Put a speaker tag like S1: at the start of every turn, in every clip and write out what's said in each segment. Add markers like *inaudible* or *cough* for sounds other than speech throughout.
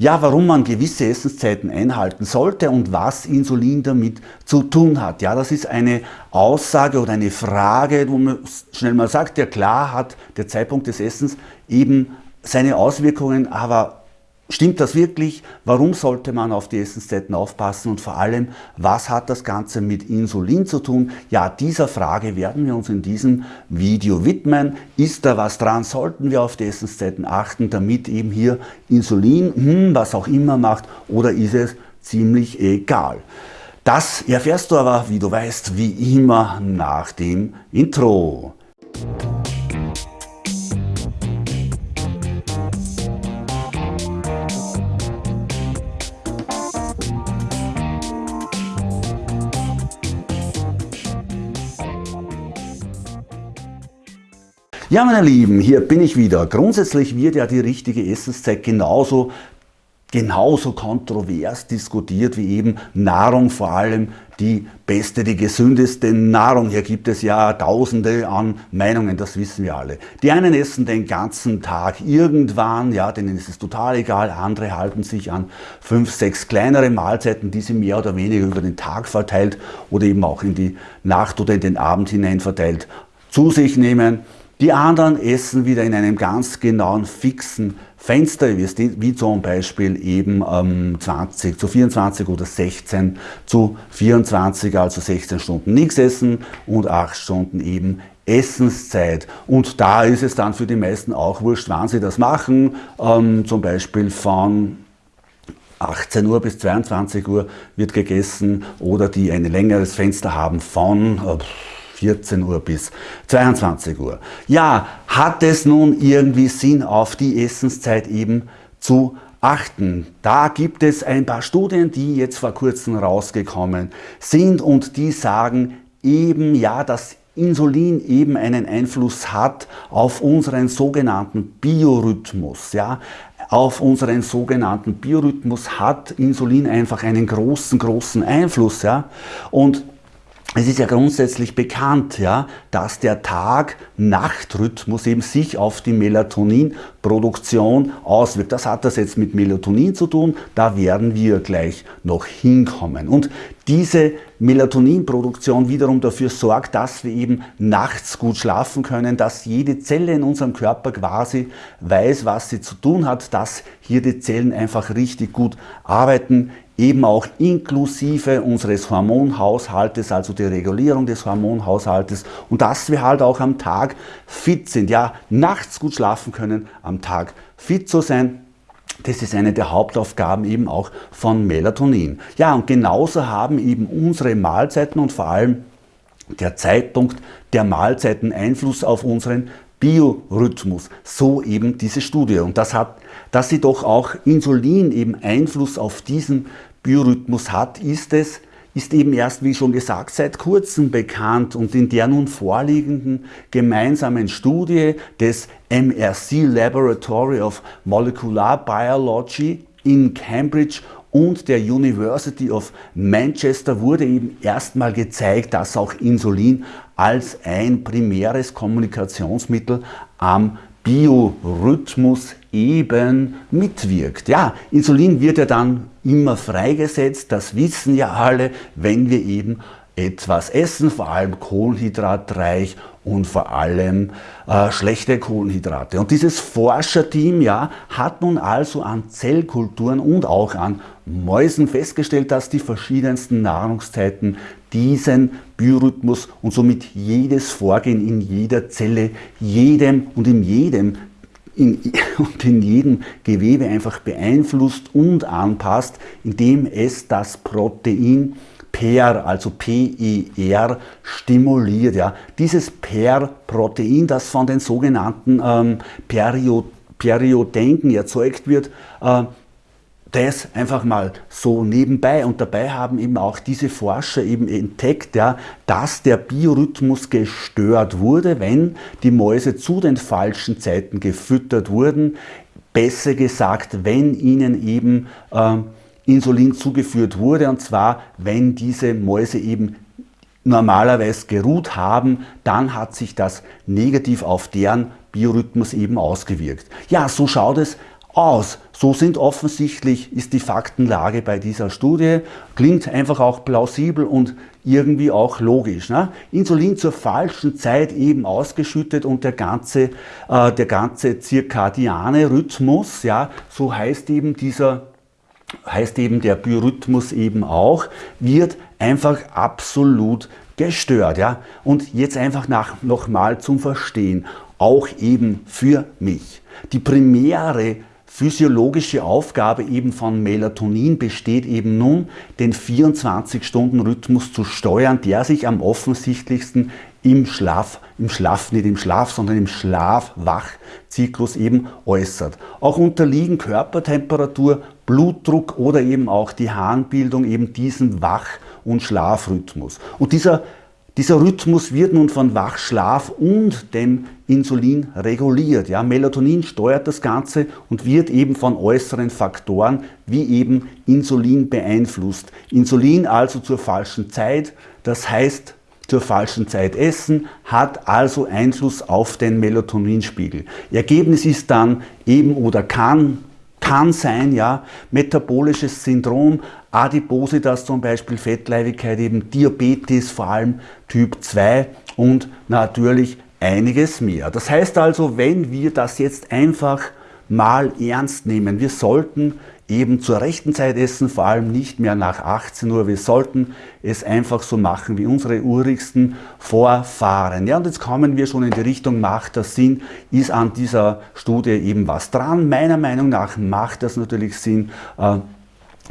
S1: ja, warum man gewisse Essenszeiten einhalten sollte und was Insulin damit zu tun hat. Ja, das ist eine Aussage oder eine Frage, wo man schnell mal sagt, ja klar hat der Zeitpunkt des Essens eben seine Auswirkungen, aber Stimmt das wirklich? Warum sollte man auf die Essenszeiten aufpassen und vor allem, was hat das Ganze mit Insulin zu tun? Ja, dieser Frage werden wir uns in diesem Video widmen. Ist da was dran? Sollten wir auf die Essenszeiten achten, damit eben hier Insulin, hm, was auch immer macht, oder ist es ziemlich egal? Das erfährst du aber, wie du weißt, wie immer nach dem Intro. Ja, meine Lieben, hier bin ich wieder. Grundsätzlich wird ja die richtige Essenszeit genauso genauso kontrovers diskutiert wie eben Nahrung, vor allem die beste, die gesündeste Nahrung. Hier gibt es ja tausende an Meinungen, das wissen wir alle. Die einen essen den ganzen Tag irgendwann, ja, denen ist es total egal, andere halten sich an fünf, sechs kleinere Mahlzeiten, die sie mehr oder weniger über den Tag verteilt oder eben auch in die Nacht oder in den Abend hinein verteilt zu sich nehmen. Die anderen essen wieder in einem ganz genauen, fixen Fenster, wie zum Beispiel eben ähm, 20 zu 24 oder 16 zu 24, also 16 Stunden nichts essen und 8 Stunden eben Essenszeit. Und da ist es dann für die meisten auch wurscht, wann sie das machen, ähm, zum Beispiel von 18 Uhr bis 22 Uhr wird gegessen oder die ein längeres Fenster haben von äh, 14 Uhr bis 22 Uhr. Ja, hat es nun irgendwie Sinn, auf die Essenszeit eben zu achten? Da gibt es ein paar Studien, die jetzt vor kurzem rausgekommen sind und die sagen eben, ja, dass Insulin eben einen Einfluss hat auf unseren sogenannten Biorhythmus. Ja? Auf unseren sogenannten Biorhythmus hat Insulin einfach einen großen, großen Einfluss. Ja? Und es ist ja grundsätzlich bekannt, ja, dass der Tag-Nacht-Rhythmus eben sich auf die Melatoninproduktion auswirkt. Das hat das jetzt mit Melatonin zu tun, da werden wir gleich noch hinkommen. Und diese Melatoninproduktion wiederum dafür sorgt, dass wir eben nachts gut schlafen können, dass jede Zelle in unserem Körper quasi weiß, was sie zu tun hat, dass hier die Zellen einfach richtig gut arbeiten eben auch inklusive unseres Hormonhaushaltes, also die Regulierung des Hormonhaushaltes und dass wir halt auch am Tag fit sind, ja, nachts gut schlafen können, am Tag fit zu sein. Das ist eine der Hauptaufgaben eben auch von Melatonin. Ja, und genauso haben eben unsere Mahlzeiten und vor allem der Zeitpunkt der Mahlzeiten Einfluss auf unseren Biorhythmus. So eben diese Studie. Und das hat, dass sie doch auch Insulin eben Einfluss auf diesen Biorhythmus hat, ist es, ist eben erst, wie schon gesagt, seit kurzem bekannt und in der nun vorliegenden gemeinsamen Studie des MRC Laboratory of Molecular Biology in Cambridge und der University of Manchester wurde eben erstmal gezeigt, dass auch Insulin als ein primäres Kommunikationsmittel am Biorhythmus eben mitwirkt. Ja, Insulin wird ja dann immer freigesetzt, das wissen ja alle, wenn wir eben etwas essen, vor allem kohlenhydratreich und vor allem äh, schlechte Kohlenhydrate. Und dieses Forscherteam ja, hat nun also an Zellkulturen und auch an Mäusen festgestellt, dass die verschiedensten Nahrungszeiten diesen Biorhythmus und somit jedes Vorgehen in jeder Zelle, jedem und in jedem in, *laughs* und in jedem Gewebe einfach beeinflusst und anpasst, indem es das Protein PER, also PER, stimuliert. Ja. Dieses PER-Protein, das von den sogenannten ähm, Periodenken erzeugt wird, äh, das einfach mal so nebenbei. Und dabei haben eben auch diese Forscher eben entdeckt, ja, dass der Biorhythmus gestört wurde, wenn die Mäuse zu den falschen Zeiten gefüttert wurden. Besser gesagt, wenn ihnen eben äh, Insulin zugeführt wurde, und zwar wenn diese Mäuse eben normalerweise geruht haben, dann hat sich das negativ auf deren Biorhythmus eben ausgewirkt. Ja, so schaut es aus. So sind offensichtlich, ist die Faktenlage bei dieser Studie, klingt einfach auch plausibel und irgendwie auch logisch. Ne? Insulin zur falschen Zeit eben ausgeschüttet und der ganze, äh, der ganze zirkadiane Rhythmus, ja, so heißt eben dieser heißt eben der Biorhythmus eben auch, wird einfach absolut gestört. Ja? Und jetzt einfach nach, nochmal zum Verstehen, auch eben für mich. Die primäre physiologische Aufgabe eben von Melatonin besteht eben nun, den 24-Stunden-Rhythmus zu steuern, der sich am offensichtlichsten im Schlaf, im Schlaf, nicht im Schlaf, sondern im Schlaf-Wach-Zyklus eben äußert. Auch unterliegen Körpertemperatur, Blutdruck oder eben auch die Harnbildung eben diesem Wach- und Schlafrhythmus. Und dieser dieser Rhythmus wird nun von Wachschlaf und dem Insulin reguliert. Ja, Melatonin steuert das Ganze und wird eben von äußeren Faktoren wie eben Insulin beeinflusst. Insulin also zur falschen Zeit, das heißt zur falschen Zeit essen, hat also Einfluss auf den Melatoninspiegel. Ergebnis ist dann eben oder kann kann sein, ja, metabolisches Syndrom, Adipositas zum Beispiel, Fettleibigkeit, eben Diabetes, vor allem Typ 2 und natürlich einiges mehr. Das heißt also, wenn wir das jetzt einfach mal ernst nehmen, wir sollten eben zur rechten Zeit essen, vor allem nicht mehr nach 18 Uhr. Wir sollten es einfach so machen wie unsere urigsten Vorfahren. Ja, und jetzt kommen wir schon in die Richtung, macht das Sinn, ist an dieser Studie eben was dran. Meiner Meinung nach macht das natürlich Sinn. Äh,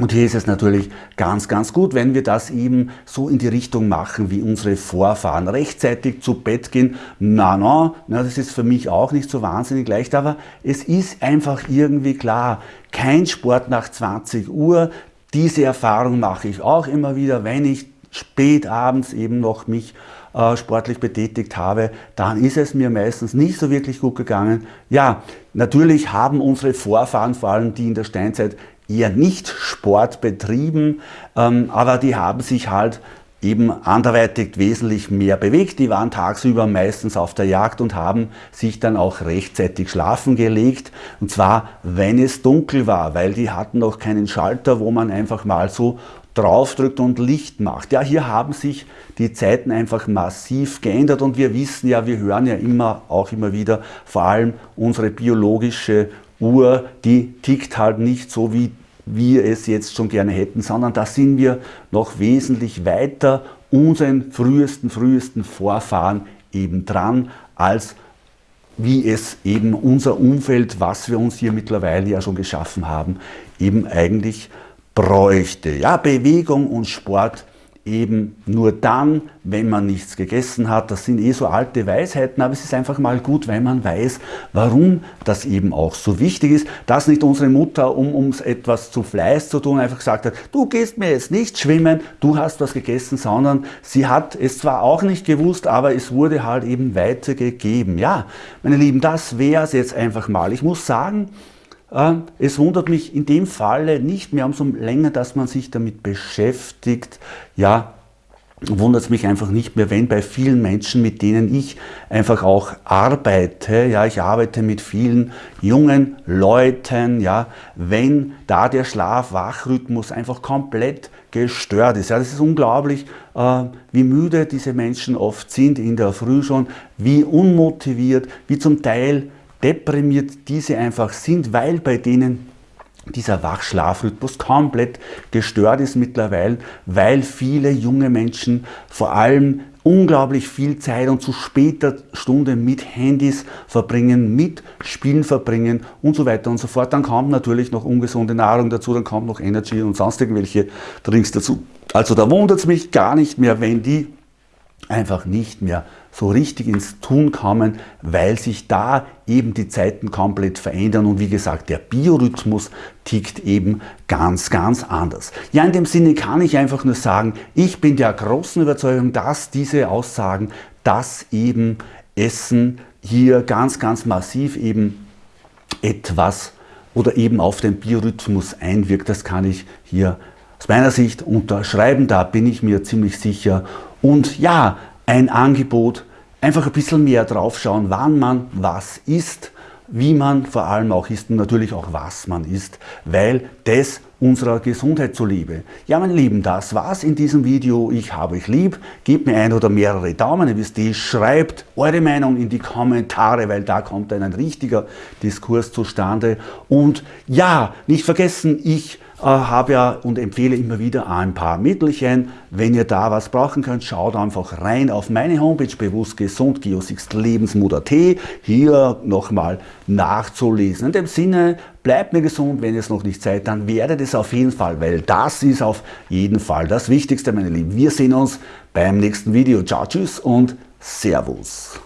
S1: und hier ist es natürlich ganz, ganz gut, wenn wir das eben so in die Richtung machen wie unsere Vorfahren. Rechtzeitig zu Bett gehen, na, na, na, das ist für mich auch nicht so wahnsinnig leicht, aber es ist einfach irgendwie klar, kein Sport nach 20 Uhr. Diese Erfahrung mache ich auch immer wieder, wenn ich spät abends eben noch mich äh, sportlich betätigt habe, dann ist es mir meistens nicht so wirklich gut gegangen. Ja, natürlich haben unsere Vorfahren, vor allem die in der Steinzeit, eher nicht Sport betrieben, ähm, aber die haben sich halt eben anderweitig wesentlich mehr bewegt. Die waren tagsüber meistens auf der Jagd und haben sich dann auch rechtzeitig schlafen gelegt. Und zwar, wenn es dunkel war, weil die hatten noch keinen Schalter, wo man einfach mal so draufdrückt und Licht macht. Ja, hier haben sich die Zeiten einfach massiv geändert und wir wissen ja, wir hören ja immer, auch immer wieder, vor allem unsere biologische Uhr, die tickt halt nicht so wie wir es jetzt schon gerne hätten, sondern da sind wir noch wesentlich weiter unseren frühesten, frühesten Vorfahren eben dran, als wie es eben unser Umfeld, was wir uns hier mittlerweile ja schon geschaffen haben, eben eigentlich bräuchte. Ja, Bewegung und Sport eben nur dann, wenn man nichts gegessen hat. Das sind eh so alte Weisheiten, aber es ist einfach mal gut, wenn man weiß, warum das eben auch so wichtig ist, dass nicht unsere Mutter, um uns etwas zu Fleiß zu tun, einfach gesagt hat, du gehst mir jetzt nicht schwimmen, du hast was gegessen, sondern sie hat es zwar auch nicht gewusst, aber es wurde halt eben weitergegeben. Ja, meine Lieben, das wäre es jetzt einfach mal. Ich muss sagen, es wundert mich in dem Falle nicht mehr, umso länger, dass man sich damit beschäftigt, ja, wundert es mich einfach nicht mehr, wenn bei vielen Menschen, mit denen ich einfach auch arbeite, ja, ich arbeite mit vielen jungen Leuten, ja, wenn da der Schlaf-Wach-Rhythmus einfach komplett gestört ist. Ja, das ist unglaublich, äh, wie müde diese Menschen oft sind in der Früh schon, wie unmotiviert, wie zum Teil deprimiert diese einfach sind, weil bei denen dieser Wachschlafrhythmus komplett gestört ist mittlerweile, weil viele junge Menschen vor allem unglaublich viel Zeit und zu später Stunde mit Handys verbringen, mit Spielen verbringen und so weiter und so fort. Dann kommt natürlich noch ungesunde Nahrung dazu, dann kommt noch Energy und sonst irgendwelche Drinks dazu. Also da wundert es mich gar nicht mehr, wenn die einfach nicht mehr so richtig ins Tun kommen, weil sich da eben die Zeiten komplett verändern und wie gesagt, der Biorhythmus tickt eben ganz, ganz anders. Ja, in dem Sinne kann ich einfach nur sagen, ich bin der großen Überzeugung, dass diese Aussagen, dass eben Essen hier ganz, ganz massiv eben etwas oder eben auf den Biorhythmus einwirkt, das kann ich hier aus meiner Sicht unterschreiben, da bin ich mir ziemlich sicher. Und ja, ein Angebot, einfach ein bisschen mehr drauf schauen, wann man was isst. wie man vor allem auch isst und natürlich auch was man isst, weil das unserer Gesundheit zuliebe. Ja, meine Lieben, das war's in diesem Video. Ich habe euch lieb. Gebt mir ein oder mehrere Daumen, ihr wisst eh, schreibt eure Meinung in die Kommentare, weil da kommt dann ein richtiger Diskurs zustande. Und ja, nicht vergessen, ich habe ja und empfehle immer wieder ein paar Mittelchen. Wenn ihr da was brauchen könnt, schaut einfach rein auf meine Homepage bewusst gesund Lebensmut.at. Hier nochmal nachzulesen. In dem Sinne, bleibt mir gesund, wenn ihr es noch nicht seid, dann werdet es auf jeden Fall, weil das ist auf jeden Fall das Wichtigste, meine Lieben. Wir sehen uns beim nächsten Video. Ciao, tschüss und Servus.